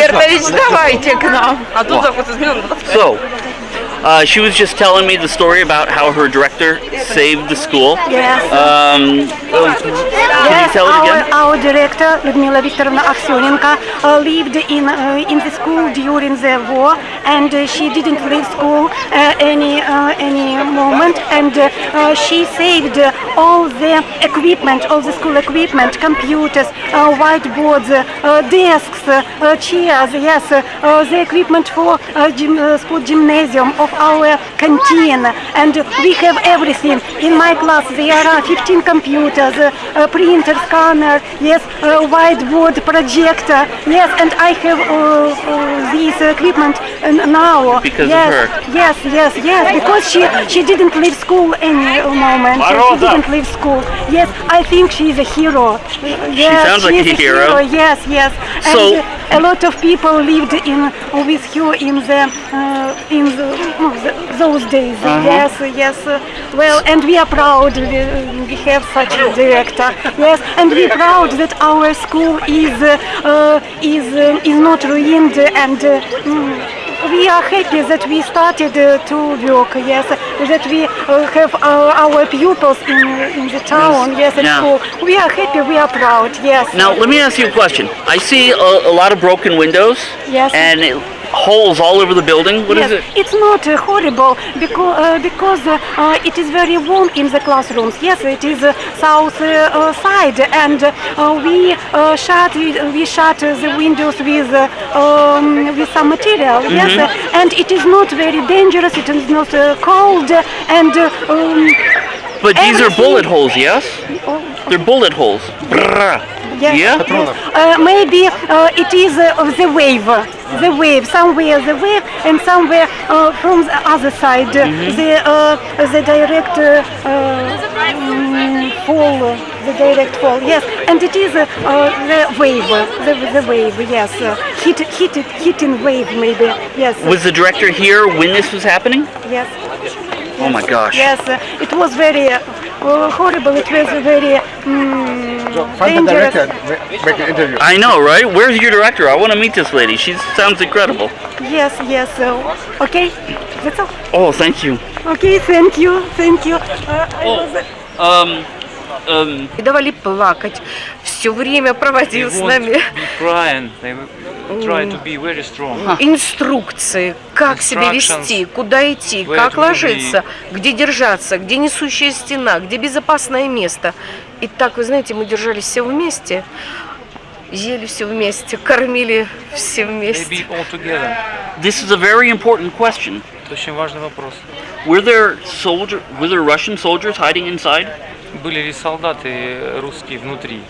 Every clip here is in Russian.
Альбертович, давайте к нам. А тут заход изменен. So, uh, she was just telling me the story about how her director saved the school. Yes. Um, tell it our, again? our director Ludmila Viktorovna Aksyonenko uh, lived in uh, in the school during the war, and uh, she didn't leave school uh, any any moment, and she saved all the equipment, all the school equipment, computers, whiteboards, desks, chairs, yes, the equipment for gym, sport gymnasium of our canteen, and we have everything. In my class there are 15 computers, uh, uh, printer, scanner, yes, uh, whiteboard, projector, yes, and I have uh, uh, this equipment uh, now. Because of yes, her. Yes, yes, yes, because she she didn't leave school any uh, moment. She didn't leave school. Yes, I think she is a hero. Yes, sounds like is a hero. Yes, yes. And So- uh, a lot of people lived in with her in the uh, in the, no, the, those days. Uh-huh. Yes, yes. uh, well, and we are proud we, we have such a director. Yes, and we are proud that our school is uh, uh, is uh, is not ruined and. Uh, mm, we are happy that we started uh, to work, yes, that we uh, have uh, our pupils in, in the town, yes, at school. We are happy, we are proud, yes. Now, let me ask you a question. I see a, a lot of broken windows Yes. and it, holes all over the building. What is yes, it? it's not uh, horrible because uh, because uh, uh, it is very warm in the classrooms. Yes, it is uh, south uh, uh, side, and uh, we uh, shut we shut uh, the windows with uh, um, with some material. Yes, Mm-hmm. uh, and it is not very dangerous. It is not uh, cold, and uh, um, But these are bullet holes, yes? oh, They're bullet holes. Yes. Yeah? Uh, maybe it is uh, of the wave, the wave, somewhere the wave, and somewhere uh, from the other side, uh, the uh, the direct uh, uh, mm, fall, uh, the direct fall. Yes, and it is uh, uh, the wave, uh, the, the wave. Yes, uh, hit, hit, hitting wave maybe. Yes. Was the director here when this was happening? Yes. Oh my gosh. Yes, uh, it was very uh, horrible. It was a very mm, Find the dangerous. director, make an interview. I know, right? Where's your director? I want to meet this lady. She sounds incredible. Yes, yes. Uh, okay, that's all. Oh, thank you. Okay, thank you, thank you. Uh, I was, Um, um, И давали плакать. Все время проводил с нами инструкции, как себя вести, куда идти, как ложиться, где держаться, где несущая стена, где безопасное место. И так, вы знаете, мы держались все вместе, ели все вместе, кормили все вместе. this is a very important question. Это очень важный вопрос. Were there soldier? Were there Russian soldiers hiding inside? Были ли солдаты русские внутри?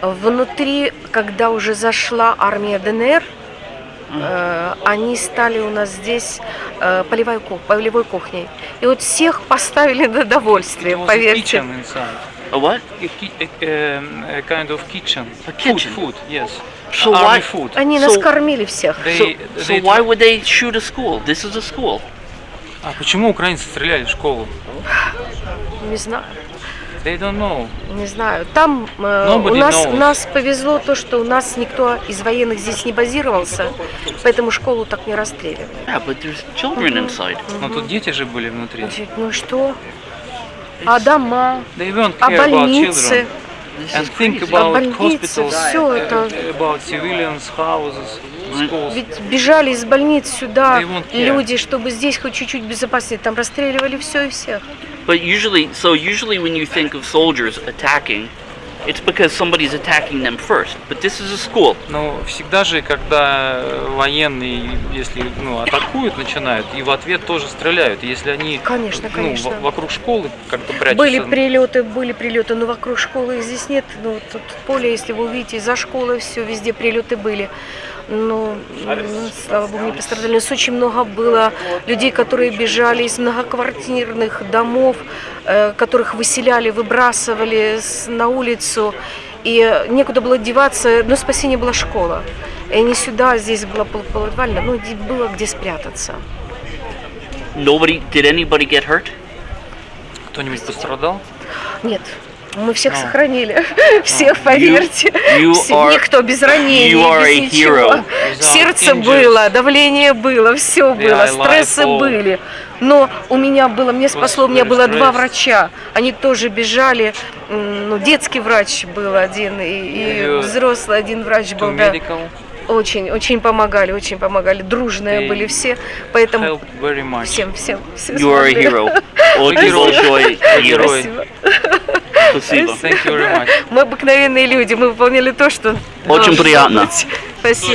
Внутри, когда уже зашла армия ДНР, э, они стали у нас здесь э, полевой, полевой кухней. И вот всех поставили на довольствие, поверьте. A what? A, a, a kind of kitchen. A kitchen. Food, food, yes. So Army why? food. Они нас So- кормили всех. So, They, so they why would they shoot a school? This is a school. А почему украинцы стреляли в школу? Не знаю, They don't know. не знаю. Там э, у нас, knows. нас повезло то, что у нас никто из военных здесь не базировался, поэтому школу так не расстреливали. Yeah, but there's children inside. Но тут дети же были внутри. Ну что? А дома? They won't А care about больницы? And think А about больницы? hospitals, Все это. uh, about civilians, houses. Ведь бежали из больниц сюда люди, чтобы здесь хоть чуть-чуть безопаснее. Там расстреливали все и всех. But usually, so usually when you think of soldiers attacking, it's because somebody's attacking them first. But this is a school. Но всегда же, когда военные, если ну, атакуют, начинают, и в ответ тоже стреляют. Если они Конечно, ну, конечно. в- вокруг школы как-то прячутся. Были прилеты, были прилеты, но вокруг школы их здесь нет. Ну, вот тут поле, если вы увидите, за школой все, везде прилеты были. Ну, м, слава богу, не пострадали. У нас очень много было людей, которые бежали из многоквартирных домов, э, которых выселяли, выбрасывали на улицу. И э, некуда было деваться, но спасение была школа. И они сюда, здесь было пол- полуподвально, ну, где- было где спрятаться. Nobody, did anybody get hurt? Кто-нибудь пострадал? Нет, Мы всех А. сохранили, всех, поверьте. you Все- are- Никто без ранений, you are без ничего. hero. Сердце Injured. было, давление было, все было, стрессы all. были. Но у меня было, мне спасло, у меня было два врача. Они тоже бежали. Ну, детский врач был один, и, и взрослый один врач был, да. Очень, очень помогали, очень помогали. Дружные They были все. Поэтому всем, всем, все You are a hero. Очень большой герой. Спасибо. Спасибо. Мы обыкновенные люди, мы выполняли то, что Очень приятно. быть. Спасибо.